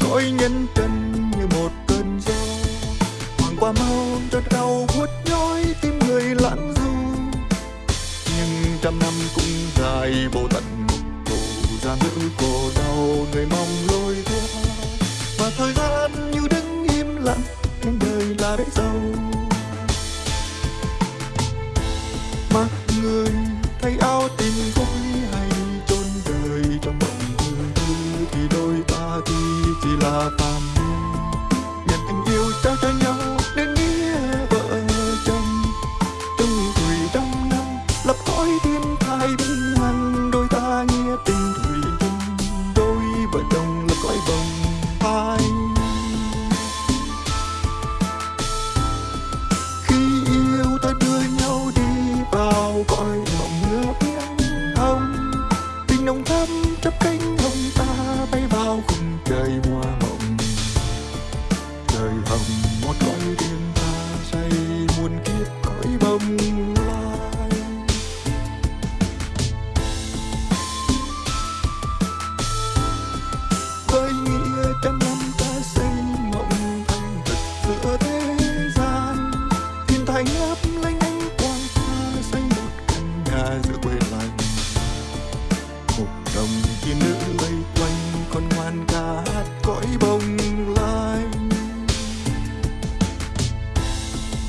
cõi nhân trần như một cơn gió. Hoàng qua mau cho đau buốt nhói, tim người lãng du. Nhưng trăm năm cũng dài vô tận một cổ ra nữ cổ đau, người mong lối qua Và thời gian như đứng im lặng, nhưng đời là bể dâu ti ta tuy chỉ là phàm hạt cõi bồng lanh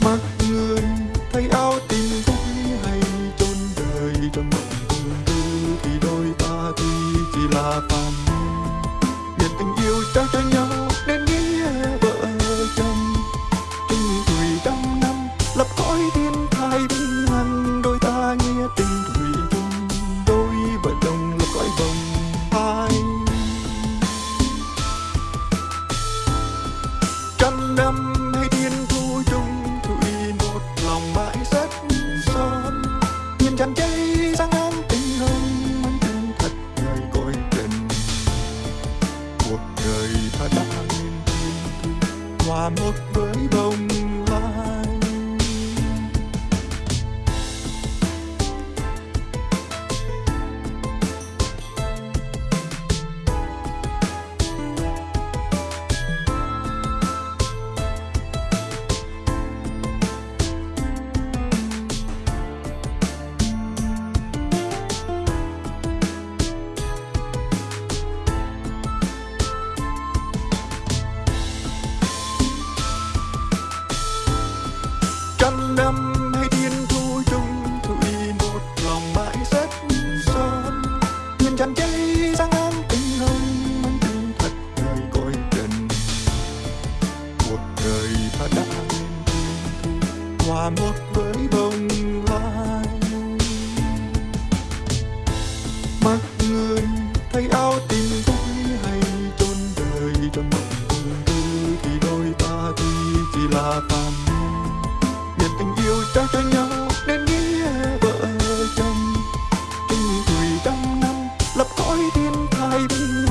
mặc người thay áo tình vui hay chôn đời trong mộng tương tư thì đôi ta tuy chỉ là phàm. Nhân tình yêu trao cho nhau tràn cháy sáng áng tình hương mang chân thật người cõi tình cuộc đời ta đã nên hòa một với bông đời ta đã hòa một với bông lai. Mặc người thay áo tình vui hay chôn đời trong mộng tương tư thì đôi ta tuy chỉ là phàm. Nhân tình yêu trao cho nhau nên nghĩa vợ chồng. Trên tuổi trăm năm, lập cõi thiên thai bình